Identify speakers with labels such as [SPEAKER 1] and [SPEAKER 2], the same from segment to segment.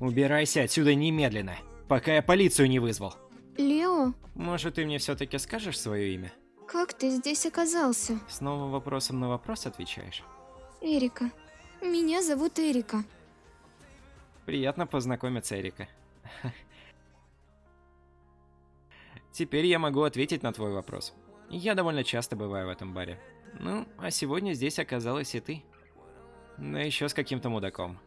[SPEAKER 1] Убирайся отсюда немедленно, пока я полицию не вызвал.
[SPEAKER 2] Лео,
[SPEAKER 1] Может, ты мне все-таки скажешь свое имя?
[SPEAKER 2] как ты здесь оказался?
[SPEAKER 1] Снова вопросом на вопрос отвечаешь.
[SPEAKER 2] Эрика. Меня зовут Эрика.
[SPEAKER 1] Приятно познакомиться, Эрика. Теперь я могу ответить на твой вопрос. Я довольно часто бываю в этом баре. Ну, а сегодня здесь оказалась и ты. Да еще с каким-то мудаком.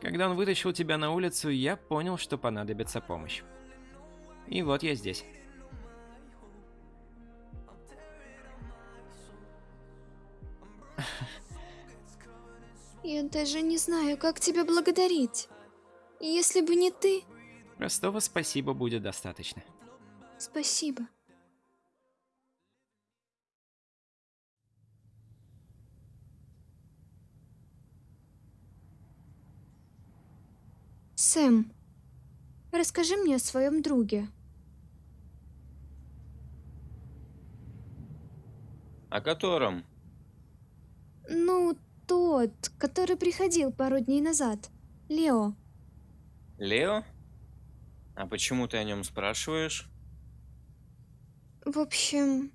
[SPEAKER 1] Когда он вытащил тебя на улицу, я понял, что понадобится помощь. И вот я здесь.
[SPEAKER 2] Я даже не знаю, как тебя благодарить. Если бы не ты,
[SPEAKER 1] Простого спасибо будет достаточно.
[SPEAKER 2] спасибо. Сэм, расскажи мне о своем друге.
[SPEAKER 3] О котором?
[SPEAKER 2] Ну, тот, который приходил пару дней назад. Лео.
[SPEAKER 3] Лео? А почему ты о нем спрашиваешь?
[SPEAKER 2] В общем,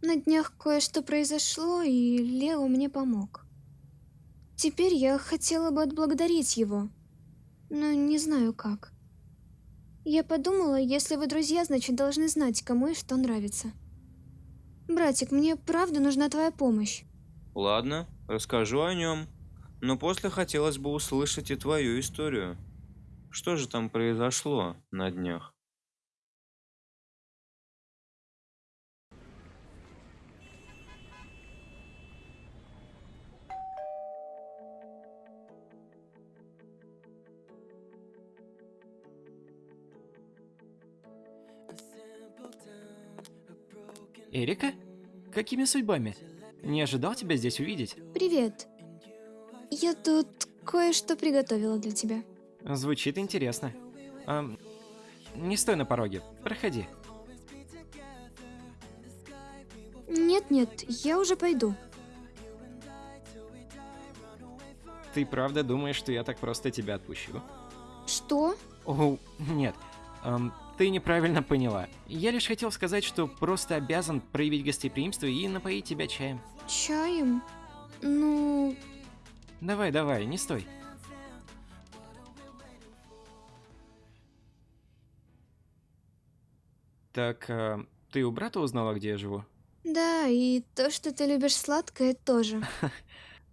[SPEAKER 2] на днях кое-что произошло, и Лео мне помог. Теперь я хотела бы отблагодарить его, но не знаю как. Я подумала, если вы друзья, значит должны знать, кому и что нравится. Братик, мне правда нужна твоя помощь.
[SPEAKER 3] Ладно, расскажу о нем. Но после хотелось бы услышать и твою историю. Что же там произошло на днях?
[SPEAKER 1] Эрика? Какими судьбами? Не ожидал тебя здесь увидеть.
[SPEAKER 2] Привет. Я тут кое-что приготовила для тебя.
[SPEAKER 1] Звучит интересно. Ам, не стой на пороге, проходи.
[SPEAKER 2] Нет-нет, я уже пойду.
[SPEAKER 1] Ты правда думаешь, что я так просто тебя отпущу?
[SPEAKER 2] Что?
[SPEAKER 1] О, нет. Ам, ты неправильно поняла. Я лишь хотел сказать, что просто обязан проявить гостеприимство и напоить тебя чаем.
[SPEAKER 2] Чаем? Ну,
[SPEAKER 1] Давай, давай, не стой. Так, а, ты у брата узнала, где я живу?
[SPEAKER 2] да, и то, что ты любишь сладкое, тоже.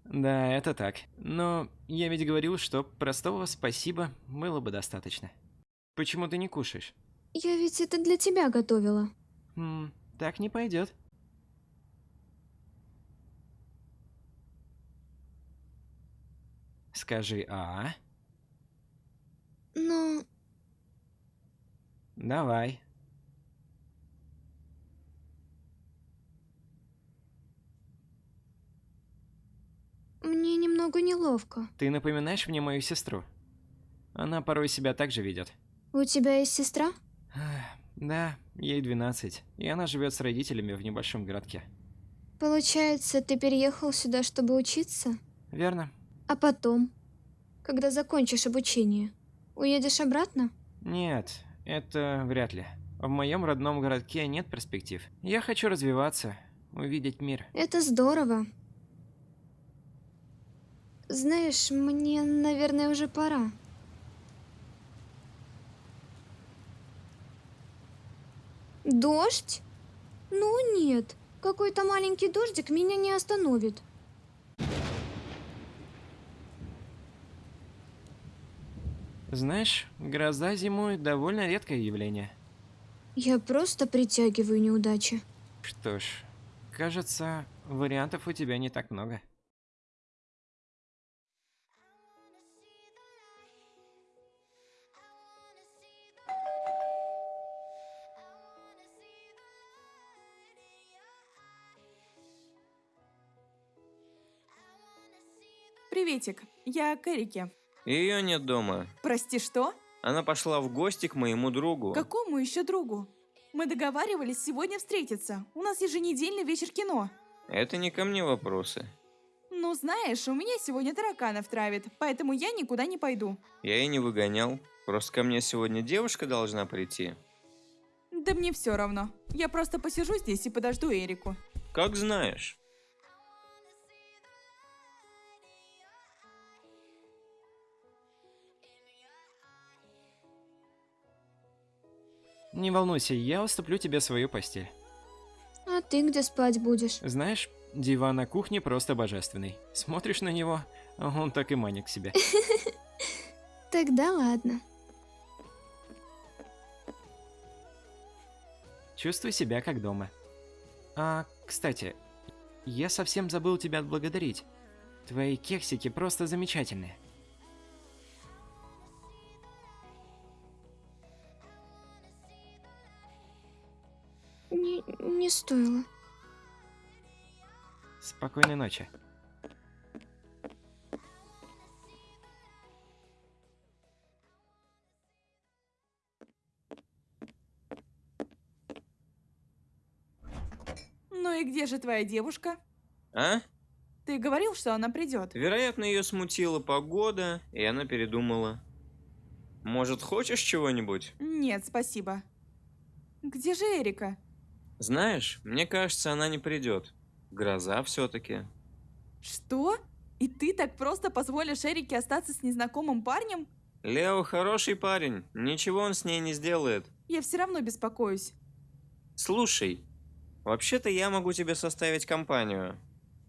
[SPEAKER 1] Да, это так. Но я ведь говорил, что простого спасибо было бы достаточно. Почему ты не кушаешь?
[SPEAKER 2] Я ведь это для тебя готовила.
[SPEAKER 1] М, так не пойдет. Скажи «а».
[SPEAKER 2] Но
[SPEAKER 1] Давай.
[SPEAKER 2] мне немного неловко.
[SPEAKER 1] Ты напоминаешь мне мою сестру. Она порой себя так же ведет.
[SPEAKER 2] У тебя есть сестра?
[SPEAKER 1] Да, ей 12, и она живет с родителями в небольшом городке.
[SPEAKER 2] Получается, ты переехал сюда, чтобы учиться?
[SPEAKER 1] Верно?
[SPEAKER 2] А потом, когда закончишь обучение, уедешь обратно?
[SPEAKER 1] Нет, это вряд ли. В моем родном городке нет перспектив. Я хочу развиваться, увидеть мир.
[SPEAKER 2] Это здорово. Знаешь, мне, наверное, уже пора. Дождь? Ну нет, какой-то маленький дождик меня не остановит.
[SPEAKER 1] Знаешь, гроза зимой довольно редкое явление.
[SPEAKER 2] Я просто притягиваю неудачи.
[SPEAKER 1] Что ж, кажется, вариантов у тебя не так много.
[SPEAKER 4] Приветик, я к Эрике.
[SPEAKER 3] Ее нет дома.
[SPEAKER 4] Прости, что?
[SPEAKER 3] Она пошла в гости к моему другу.
[SPEAKER 4] Какому еще другу? Мы договаривались сегодня встретиться. У нас еженедельный вечер кино.
[SPEAKER 3] Это не ко мне вопросы.
[SPEAKER 4] Ну Ну, знаешь, у меня сегодня тараканов травит, поэтому я никуда не пойду.
[SPEAKER 3] Я и не выгонял. Просто ко мне сегодня девушка должна прийти.
[SPEAKER 4] Да мне все равно. Я просто посижу здесь и подожду Эрику.
[SPEAKER 3] Как знаешь.
[SPEAKER 1] Не волнуйся, я уступлю тебе свою постель.
[SPEAKER 2] А ты где спать будешь?
[SPEAKER 1] Знаешь, диван на кухне просто божественный. Смотришь на него, а он так и манит к себе.
[SPEAKER 2] Тогда ладно.
[SPEAKER 1] Чувствуй себя как дома. А, кстати, я совсем забыл тебя отблагодарить. Твои кексики просто замечательные.
[SPEAKER 2] Не, стоило.
[SPEAKER 1] Спокойной ночи.
[SPEAKER 4] Ну и где же твоя девушка?
[SPEAKER 3] А?
[SPEAKER 4] Ты говорил, что она придет.
[SPEAKER 3] Вероятно, ее смутила погода, и она передумала. Может, хочешь чего-нибудь?
[SPEAKER 4] Нет, спасибо. Где же Эрика?
[SPEAKER 3] Знаешь, мне кажется, она не придет. Гроза все-таки.
[SPEAKER 4] Что? И ты так просто позволишь Эрике остаться с незнакомым парнем?
[SPEAKER 3] Лео хороший парень, ничего он с ней не сделает.
[SPEAKER 4] Я все равно беспокоюсь.
[SPEAKER 3] Слушай, вообще-то я могу тебе составить компанию.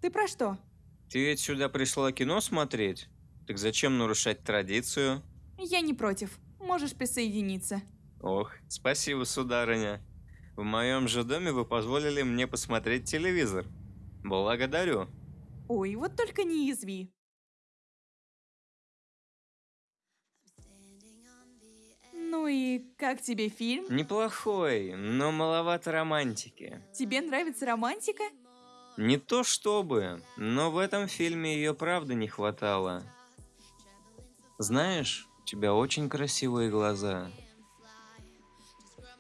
[SPEAKER 4] Ты про что?
[SPEAKER 3] Ты ведь сюда пришла кино смотреть? Так зачем нарушать традицию?
[SPEAKER 4] Я не против. Можешь присоединиться.
[SPEAKER 3] Ох, спасибо, сударыня. В моем же доме вы позволили мне посмотреть телевизор. Благодарю.
[SPEAKER 4] Ой, вот только не язви. Ну и как тебе фильм?
[SPEAKER 3] Неплохой, но маловато романтики.
[SPEAKER 4] Тебе нравится романтика?
[SPEAKER 3] Не то чтобы, но в этом фильме ее правда не хватало. Знаешь, у тебя очень красивые глаза.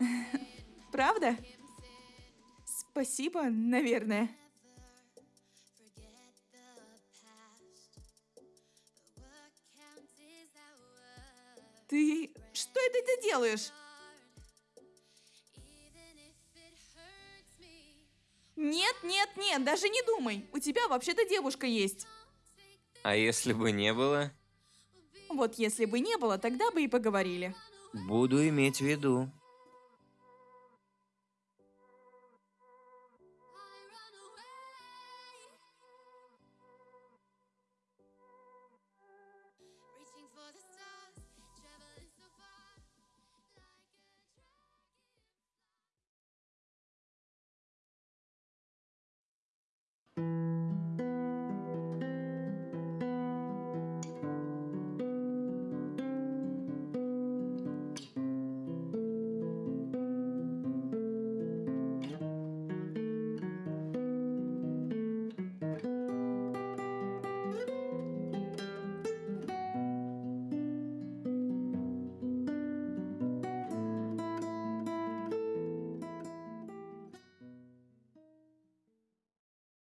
[SPEAKER 4] Правда? Спасибо, наверное. Ты... Что это ты делаешь? Нет, нет, нет, даже не думай. У тебя вообще-то девушка есть.
[SPEAKER 3] А если бы не было?
[SPEAKER 4] Вот если бы не было, тогда бы и поговорили.
[SPEAKER 3] Буду иметь в виду.